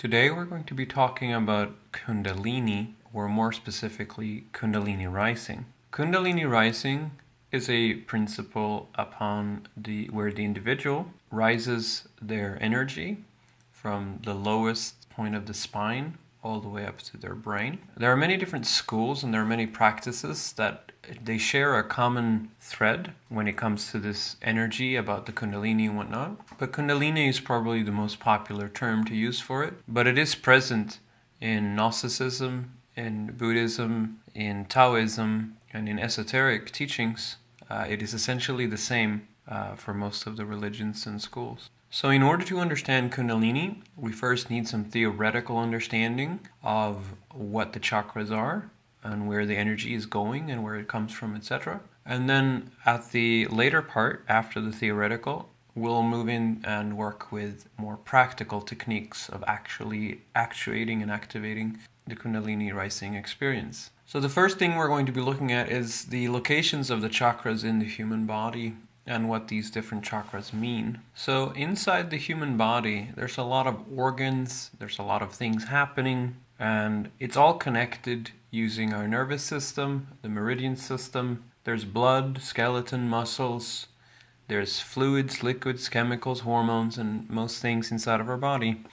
Today we're going to be talking about Kundalini, or more specifically, Kundalini rising. Kundalini rising is a principle upon the where the individual rises their energy from the lowest point of the spine all the way up to their brain. There are many different schools and there are many practices that they share a common thread when it comes to this energy about the Kundalini and whatnot. But Kundalini is probably the most popular term to use for it, but it is present in Gnosticism, in Buddhism, in Taoism, and in esoteric teachings. Uh, it is essentially the same uh, for most of the religions and schools. So, in order to understand Kundalini, we first need some theoretical understanding of what the chakras are and where the energy is going and where it comes from, etc. And then at the later part, after the theoretical, we'll move in and work with more practical techniques of actually actuating and activating the Kundalini rising experience. So, the first thing we're going to be looking at is the locations of the chakras in the human body and what these different chakras mean. So, inside the human body, there's a lot of organs, there's a lot of things happening, and it's all connected using our nervous system, the meridian system. There's blood, skeleton, muscles, there's fluids, liquids, chemicals, hormones, and most things inside of our body.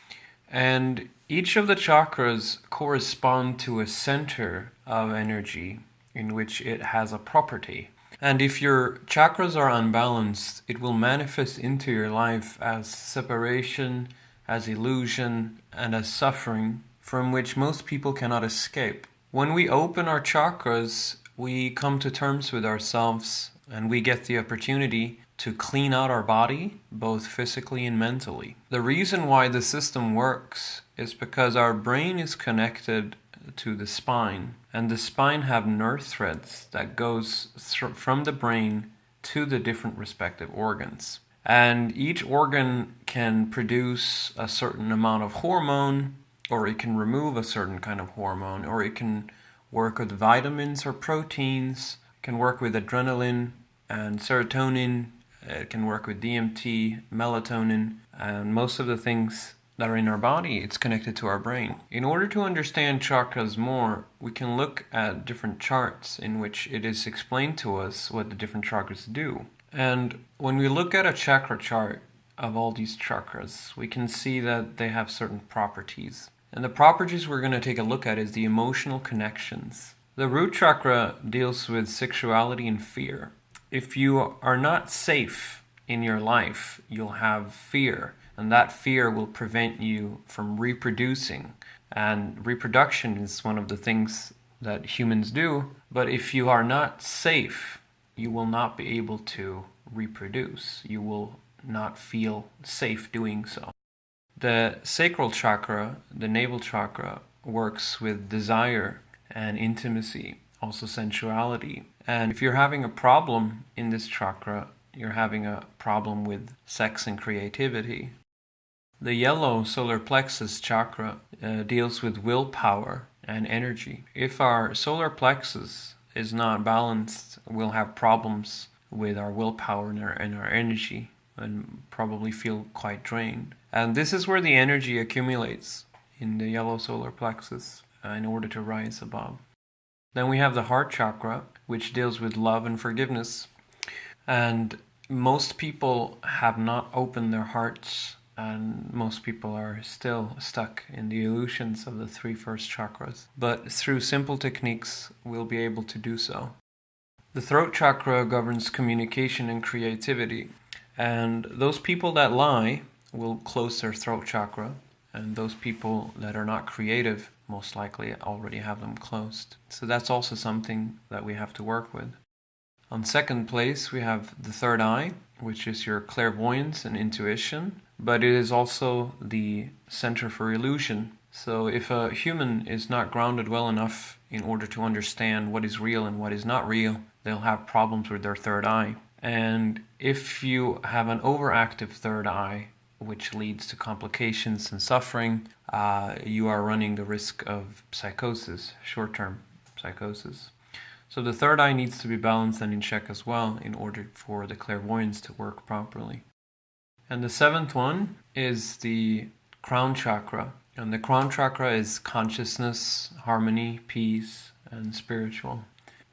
And each of the chakras correspond to a center of energy in which it has a property. And if your chakras are unbalanced, it will manifest into your life as separation, as illusion, and as suffering from which most people cannot escape. When we open our chakras, we come to terms with ourselves and we get the opportunity to clean out our body, both physically and mentally. The reason why the system works is because our brain is connected to the spine and the spine have nerve threads that goes th- from the brain to the different respective organs and each organ can produce a certain amount of hormone or it can remove a certain kind of hormone or it can work with vitamins or proteins can work with adrenaline and serotonin it can work with DMT melatonin and most of the things that are in our body, it's connected to our brain. In order to understand chakras more, we can look at different charts in which it is explained to us what the different chakras do. And when we look at a chakra chart of all these chakras, we can see that they have certain properties. And the properties we're going to take a look at is the emotional connections. The root chakra deals with sexuality and fear. If you are not safe in your life, you'll have fear and that fear will prevent you from reproducing. And reproduction is one of the things that humans do, but if you are not safe, you will not be able to reproduce. You will not feel safe doing so. The sacral chakra, the navel chakra, works with desire and intimacy, also sensuality. And if you're having a problem in this chakra, you're having a problem with sex and creativity. The yellow solar plexus chakra uh, deals with willpower and energy. If our solar plexus is not balanced, we'll have problems with our willpower and our, and our energy and probably feel quite drained. And this is where the energy accumulates in the yellow solar plexus uh, in order to rise above. Then we have the heart chakra, which deals with love and forgiveness. And most people have not opened their hearts and most people are still stuck in the illusions of the three first chakras. But through simple techniques, we'll be able to do so. The throat chakra governs communication and creativity, and those people that lie will close their throat chakra, and those people that are not creative most likely already have them closed. So that's also something that we have to work with. On second place, we have the third eye, which is your clairvoyance and intuition but it is also the center for illusion. So if a human is not grounded well enough in order to understand what is real and what is not real, they'll have problems with their third eye. And if you have an overactive third eye, which leads to complications and suffering, uh, you are running the risk of psychosis, short term psychosis. So the third eye needs to be balanced and in check as well in order for the clairvoyance to work properly. And the seventh one is the crown chakra. And the crown chakra is consciousness, harmony, peace, and spiritual.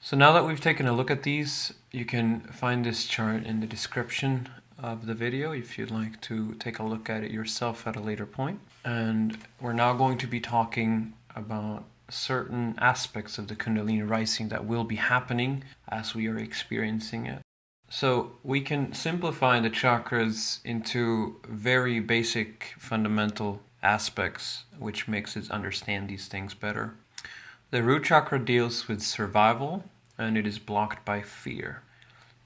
So now that we've taken a look at these, you can find this chart in the description of the video if you'd like to take a look at it yourself at a later point. And we're now going to be talking about certain aspects of the Kundalini rising that will be happening as we are experiencing it. So we can simplify the chakras into very basic fundamental aspects, which makes us understand these things better. The root chakra deals with survival and it is blocked by fear.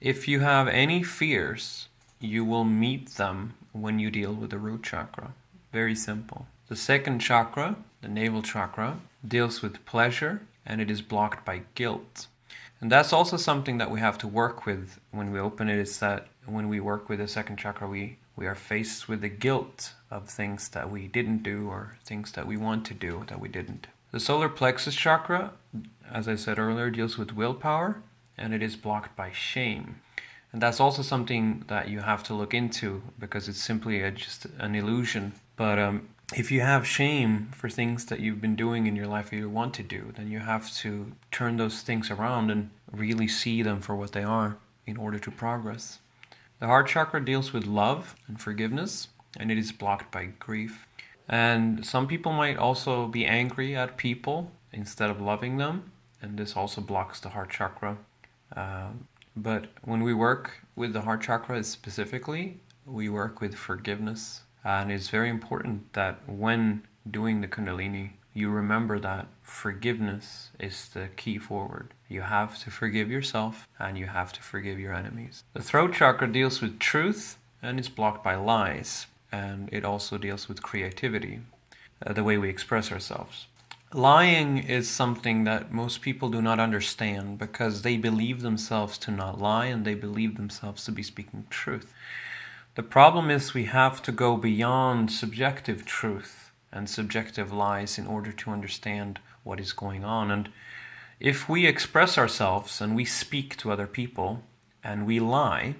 If you have any fears, you will meet them when you deal with the root chakra. Very simple. The second chakra, the navel chakra, deals with pleasure and it is blocked by guilt. And that's also something that we have to work with when we open it is that when we work with the second chakra, we, we are faced with the guilt of things that we didn't do or things that we want to do that we didn't. The solar plexus chakra, as I said earlier, deals with willpower and it is blocked by shame. And that's also something that you have to look into because it's simply a, just an illusion. But um, if you have shame for things that you've been doing in your life or you want to do, then you have to turn those things around and really see them for what they are in order to progress. The heart chakra deals with love and forgiveness, and it is blocked by grief. And some people might also be angry at people instead of loving them, and this also blocks the heart chakra. Uh, but when we work with the heart chakra specifically, we work with forgiveness. And it's very important that when doing the Kundalini, you remember that forgiveness is the key forward. You have to forgive yourself and you have to forgive your enemies. The throat chakra deals with truth and is blocked by lies and it also deals with creativity, uh, the way we express ourselves. Lying is something that most people do not understand because they believe themselves to not lie and they believe themselves to be speaking truth. The problem is we have to go beyond subjective truth and subjective lies in order to understand what is going on. And if we express ourselves and we speak to other people and we lie,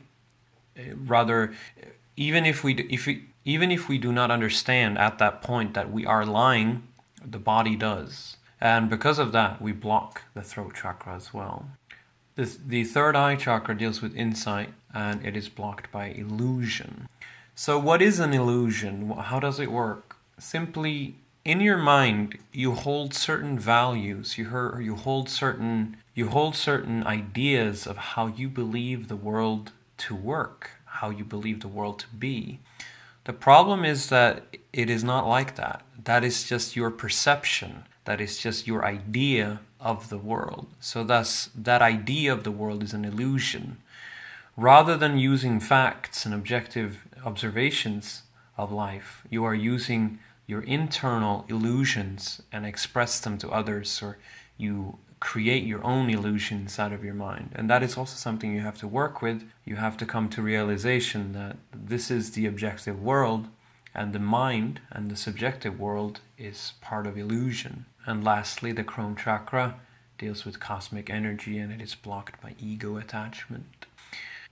eh, rather, even if we, if we, even if we do not understand at that point that we are lying, the body does. And because of that, we block the throat chakra as well. This, the third eye chakra deals with insight and it is blocked by illusion. So, what is an illusion? How does it work? Simply, in your mind, you hold certain values. You you hold certain you hold certain ideas of how you believe the world to work, how you believe the world to be. The problem is that it is not like that. That is just your perception. That is just your idea of the world. So thus that idea of the world is an illusion. Rather than using facts and objective observations of life, you are using your internal illusions and express them to others or you create your own illusions out of your mind. And that is also something you have to work with. You have to come to realization that this is the objective world and the mind and the subjective world is part of illusion. And lastly, the crown chakra deals with cosmic energy and it is blocked by ego attachment.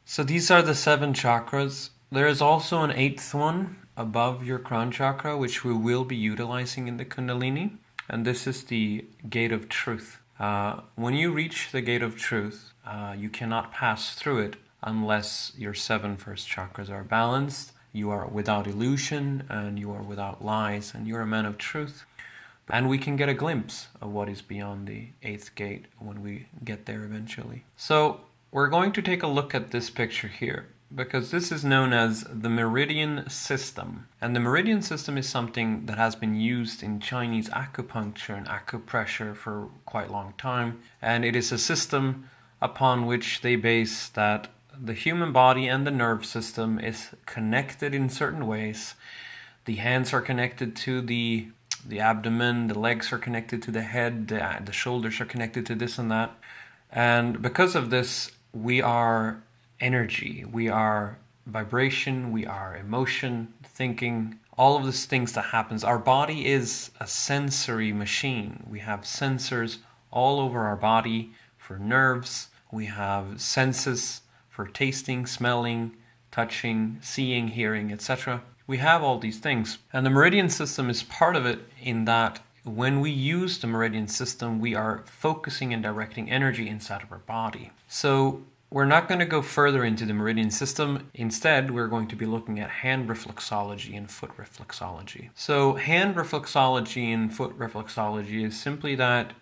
So these are the seven chakras. There is also an eighth one above your crown chakra, which we will be utilizing in the Kundalini, and this is the gate of truth. Uh, when you reach the gate of truth, uh, you cannot pass through it unless your seven first chakras are balanced, you are without illusion, and you are without lies, and you're a man of truth. And we can get a glimpse of what is beyond the eighth gate when we get there eventually. So, we're going to take a look at this picture here because this is known as the meridian system. And the meridian system is something that has been used in Chinese acupuncture and acupressure for quite a long time. And it is a system upon which they base that the human body and the nerve system is connected in certain ways. The hands are connected to the the abdomen, the legs are connected to the head, the, the shoulders are connected to this and that. And because of this, we are energy, we are vibration, we are emotion, thinking, all of these things that happens. Our body is a sensory machine. We have sensors all over our body for nerves. We have senses for tasting, smelling, touching, seeing, hearing, etc. we have all these things. And the meridian system is part of it in that when we use the meridian system, we are focusing and directing energy inside of our body. So we're not going to go further into the meridian system. Instead, we're going to be looking at hand reflexology and foot reflexology. So, hand reflexology and foot reflexology is simply that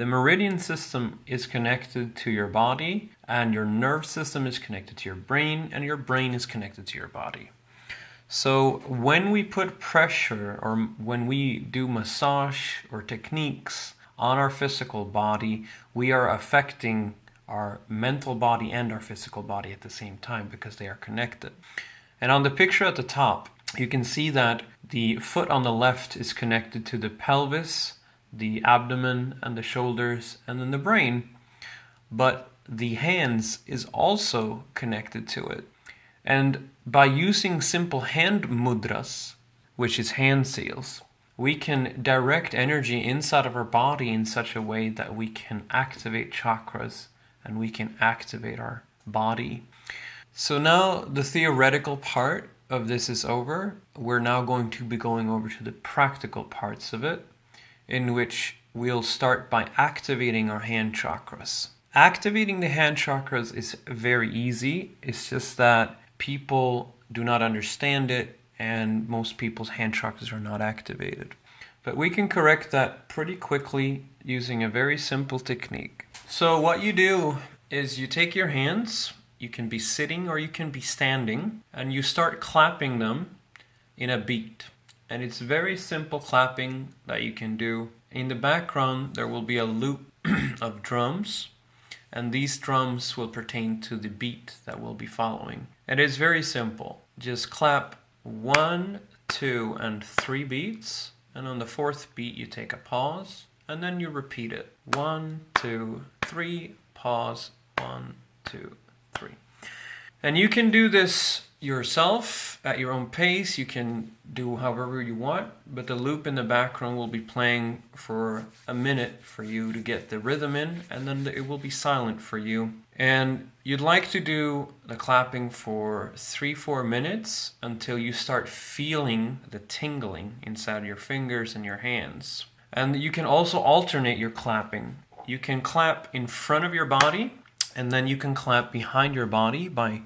the meridian system is connected to your body, and your nerve system is connected to your brain, and your brain is connected to your body. So, when we put pressure or when we do massage or techniques on our physical body, we are affecting our mental body and our physical body at the same time because they are connected. And on the picture at the top, you can see that the foot on the left is connected to the pelvis, the abdomen, and the shoulders, and then the brain. But the hands is also connected to it. And by using simple hand mudras, which is hand seals, we can direct energy inside of our body in such a way that we can activate chakras and we can activate our body. So now the theoretical part of this is over. We're now going to be going over to the practical parts of it, in which we'll start by activating our hand chakras. Activating the hand chakras is very easy. It's just that people do not understand it, and most people's hand chakras are not activated. But we can correct that pretty quickly using a very simple technique. So what you do is you take your hands, you can be sitting or you can be standing, and you start clapping them in a beat. And it's very simple clapping that you can do. In the background, there will be a loop of drums, and these drums will pertain to the beat that we'll be following. And it's very simple. Just clap one, two, and three beats, and on the fourth beat, you take a pause, and then you repeat it. One, two, three, pause, one, two, three. And you can do this yourself at your own pace. You can do however you want, but the loop in the background will be playing for a minute for you to get the rhythm in, and then it will be silent for you. And you'd like to do the clapping for three, four minutes until you start feeling the tingling inside your fingers and your hands. And you can also alternate your clapping. You can clap in front of your body, and then you can clap behind your body by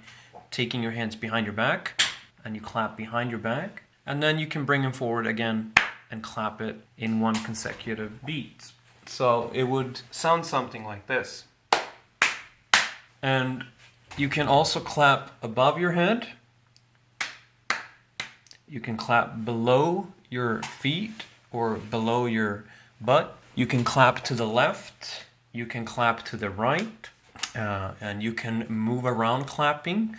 taking your hands behind your back, and you clap behind your back. And then you can bring them forward again and clap it in one consecutive beat. So it would sound something like this. And you can also clap above your head. You can clap below your feet or below your butt. You can clap to the left, you can clap to the right, uh, and you can move around clapping.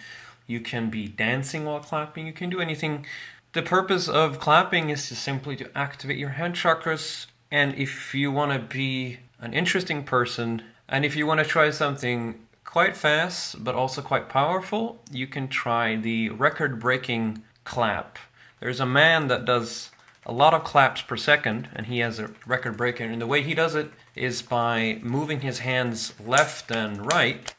You can be dancing while clapping. You can do anything. The purpose of clapping is to simply to activate your hand chakras. And if you want to be an interesting person, and if you want to try something quite fast but also quite powerful, you can try the record-breaking clap. There's a man that does a lot of claps per second, and he has a record breaker. And the way he does it is by moving his hands left and right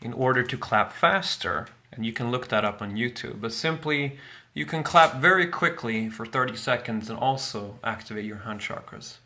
in order to clap faster. And you can look that up on YouTube. But simply, you can clap very quickly for 30 seconds and also activate your hand chakras.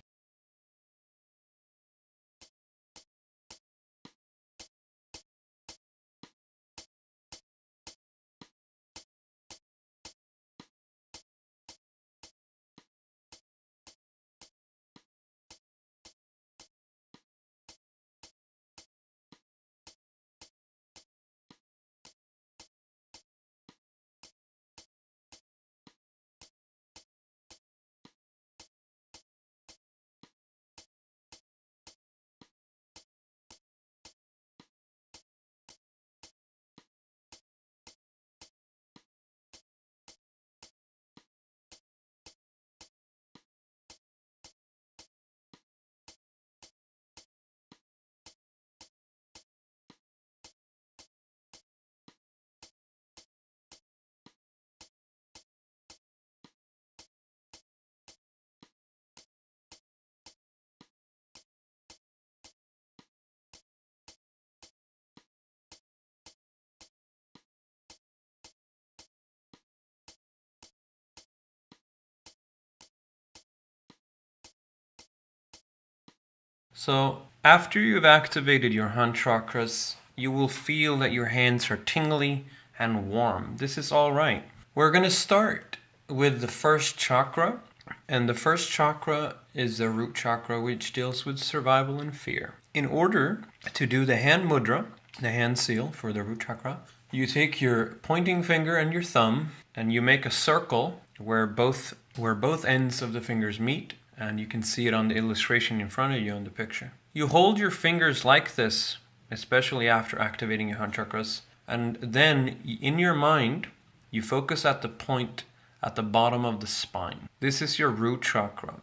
So, after you've activated your hand chakras, you will feel that your hands are tingly and warm. This is all right. We're going to start with the first chakra, and the first chakra is the root chakra, which deals with survival and fear. In order to do the hand mudra, the hand seal for the root chakra, you take your pointing finger and your thumb and you make a circle where both where both ends of the fingers meet and you can see it on the illustration in front of you on the picture. You hold your fingers like this, especially after activating your hand chakras, and then in your mind you focus at the point at the bottom of the spine. This is your root chakra.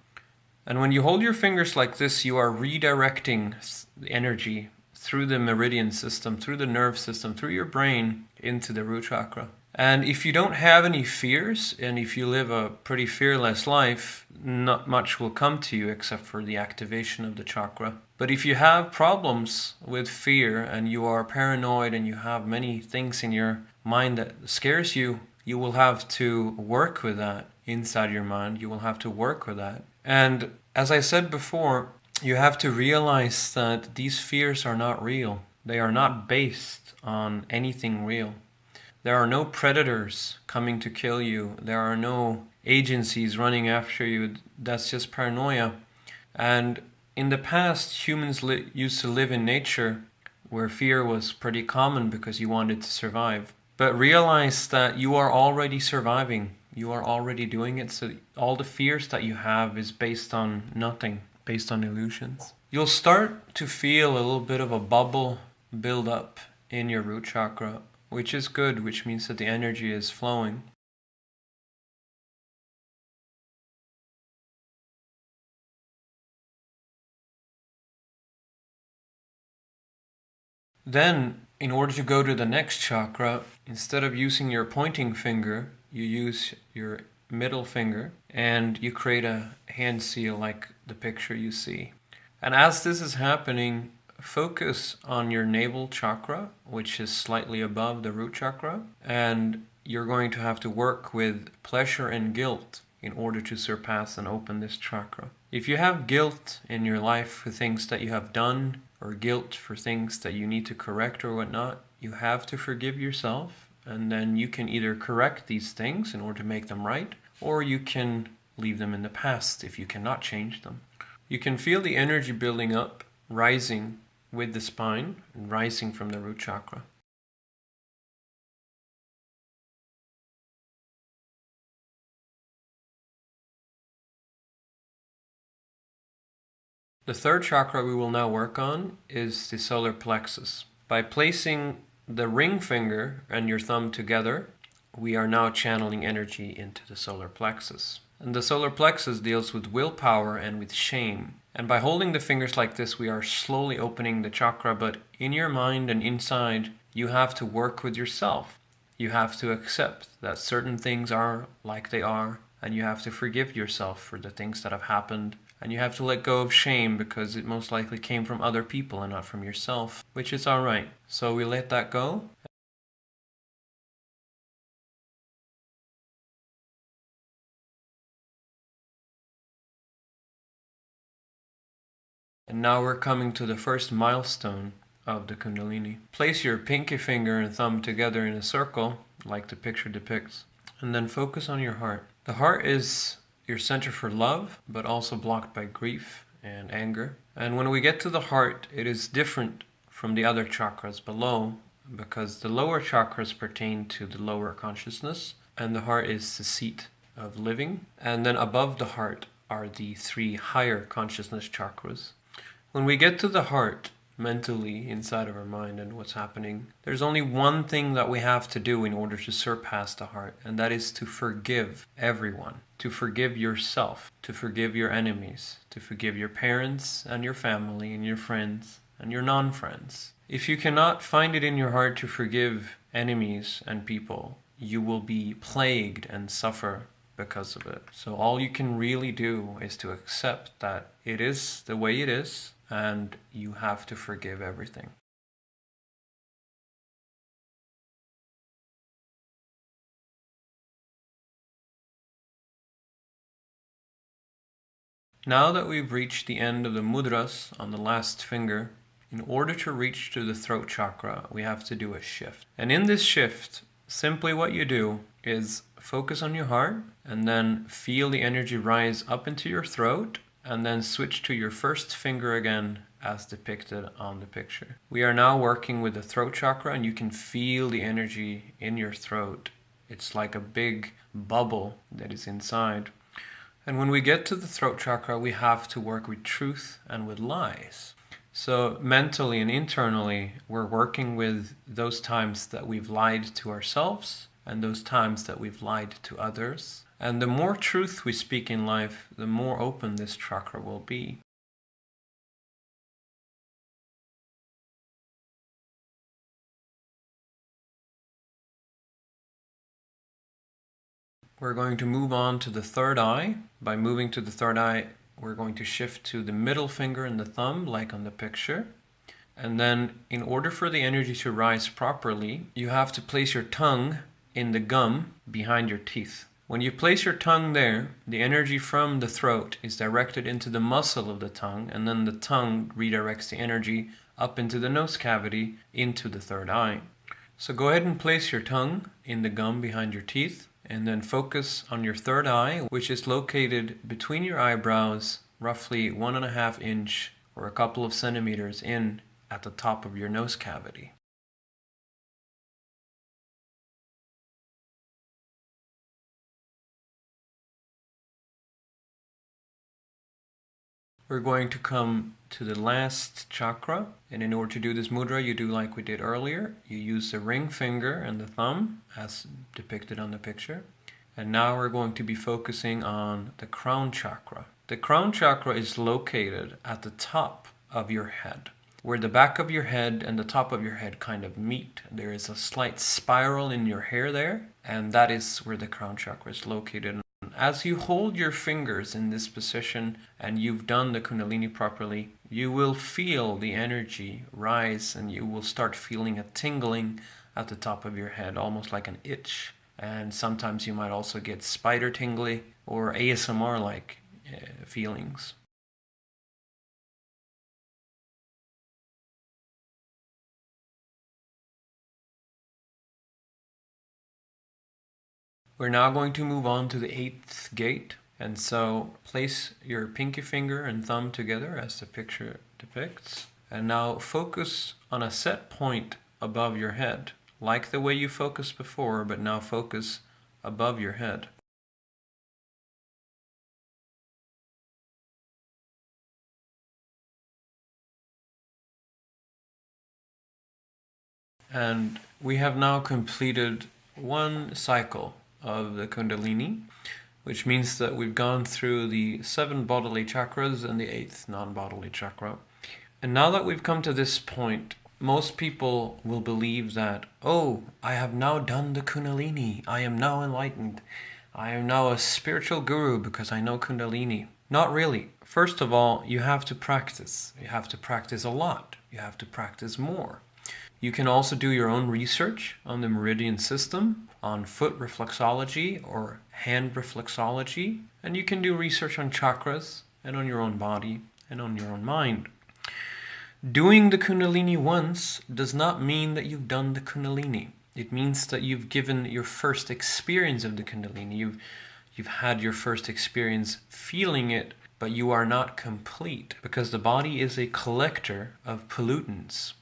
And when you hold your fingers like this, you are redirecting the energy through the meridian system, through the nerve system, through your brain into the root chakra. And if you don't have any fears, and if you live a pretty fearless life, not much will come to you except for the activation of the chakra. But if you have problems with fear and you are paranoid and you have many things in your mind that scares you, you will have to work with that inside your mind. You will have to work with that. And as I said before, you have to realize that these fears are not real. They are not based on anything real. There are no predators coming to kill you. There are no agencies running after you. That's just paranoia. And in the past, humans used to live in nature where fear was pretty common because you wanted to survive. But realize that you are already surviving. You are already doing it. So all the fears that you have is based on nothing, based on illusions. You'll start to feel a little bit of a bubble build up in your root chakra which is good, which means that the energy is flowing. Then, in order to go to the next chakra, instead of using your pointing finger, you use your middle finger and you create a hand seal like the picture you see. And as this is happening, focus on your navel chakra, which is slightly above the root chakra, and you're going to have to work with pleasure and guilt in order to surpass and open this chakra. If you have guilt in your life for things that you have done, or guilt for things that you need to correct or whatnot, you have to forgive yourself, and then you can either correct these things in order to make them right, or you can leave them in the past if you cannot change them. You can feel the energy building up, rising with the spine rising from the root chakra. The third chakra we will now work on is the solar plexus. By placing the ring finger and your thumb together, we are now channeling energy into the solar plexus. And the solar plexus deals with willpower and with shame. And by holding the fingers like this, we are slowly opening the chakra, but in your mind and inside, you have to work with yourself. You have to accept that certain things are like they are, and you have to forgive yourself for the things that have happened. And you have to let go of shame because it most likely came from other people and not from yourself, which is alright. So we let that go And now we're coming to the first milestone of the Kundalini. Place your pinky finger and thumb together in a circle, like the picture depicts, and then focus on your heart. The heart is your center for love, but also blocked by grief and anger. And when we get to the heart, it is different from the other chakras below because the lower chakras pertain to the lower consciousness, and the heart is the seat of living. And then above the heart are the three higher consciousness chakras when we get to the heart, mentally, inside of our mind and what's happening, there's only one thing that we have to do in order to surpass the heart, and that is to forgive everyone, to forgive yourself, to forgive your enemies, to forgive your parents and your family and your friends and your non friends. If you cannot find it in your heart to forgive enemies and people, you will be plagued and suffer because of it. So all you can really do is to accept that it is the way it is and you have to forgive everything. Now that we've reached the end of the mudras on the last finger, in order to reach to the throat chakra, we have to do a shift. And in this shift, simply what you do is focus on your heart and then feel the energy rise up into your throat and then switch to your first finger again as depicted on the picture. We are now working with the throat chakra and you can feel the energy in your throat. It's like a big bubble that is inside. And when we get to the throat chakra, we have to work with truth and with lies. So, mentally and internally, we're working with those times that we've lied to ourselves and those times that we've lied to others. And the more truth we speak in life, the more open this chakra will be. We're going to move on to the third eye. By moving to the third eye, we're going to shift to the middle finger and the thumb, like on the picture. And then, in order for the energy to rise properly, you have to place your tongue in the gum behind your teeth. When you place your tongue there, the energy from the throat is directed into the muscle of the tongue, and then the tongue redirects the energy up into the nose cavity into the third eye. So go ahead and place your tongue in the gum behind your teeth and then focus on your third eye, which is located between your eyebrows, roughly one and a half inch or a couple of centimeters in at the top of your nose cavity. We're going to come to the last chakra. And in order to do this mudra, you do like we did earlier. You use the ring finger and the thumb as depicted on the picture. And now we're going to be focusing on the crown chakra. The crown chakra is located at the top of your head. Where the back of your head and the top of your head kind of meet, there is a slight spiral in your hair there, and that is where the crown chakra is located. As you hold your fingers in this position and you've done the Kundalini properly, you will feel the energy rise and you will start feeling a tingling at the top of your head, almost like an itch. And sometimes you might also get spider tingly or ASMR like uh, feelings. We're now going to move on to the eighth gate. And so place your pinky finger and thumb together as the picture depicts. And now focus on a set point above your head, like the way you focused before, but now focus above your head. And we have now completed one cycle of the Kundalini, which means that we've gone through the seven bodily chakras and the eighth non bodily chakra. And now that we've come to this point, most people will believe that, oh, I have now done the Kundalini, I am now enlightened, I am now a spiritual guru because I know Kundalini. Not really. First of all, you have to practice. You have to practice a lot. You have to practice more. You can also do your own research on the meridian system, on foot reflexology or hand reflexology, and you can do research on chakras and on your own body and on your own mind. Doing the Kundalini once does not mean that you've done the Kundalini. It means that you've given your first experience of the Kundalini. You've, you've had your first experience feeling it, but you are not complete because the body is a collector of pollutants.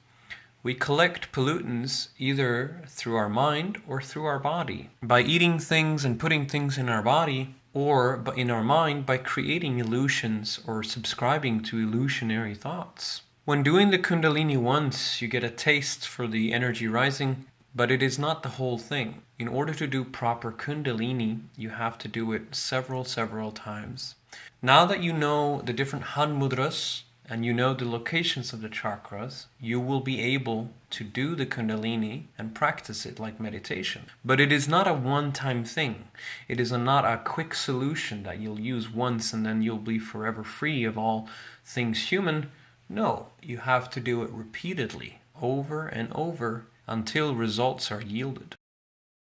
We collect pollutants either through our mind or through our body. By eating things and putting things in our body, or in our mind by creating illusions or subscribing to illusionary thoughts. When doing the Kundalini once, you get a taste for the energy rising, but it is not the whole thing. In order to do proper Kundalini, you have to do it several, several times. Now that you know the different hand mudras, and you know the locations of the chakras, you will be able to do the Kundalini and practice it like meditation. But it is not a one time thing. It is a, not a quick solution that you'll use once and then you'll be forever free of all things human. No, you have to do it repeatedly, over and over, until results are yielded.